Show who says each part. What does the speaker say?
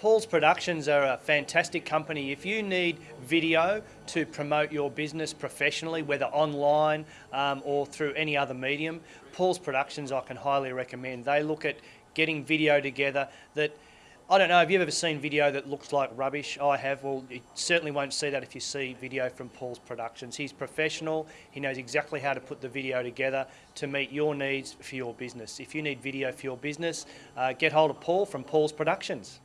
Speaker 1: Paul's Productions are a fantastic company. If you need video to promote your business professionally, whether online um, or through any other medium, Paul's Productions I can highly recommend. They look at getting video together that I don't know, have you ever seen video that looks like rubbish? I have. Well, you certainly won't see that if you see video from Paul's Productions. He's professional. He knows exactly how to put the video together to meet your needs for your business. If you need video for your business, uh, get hold of Paul from Paul's Productions.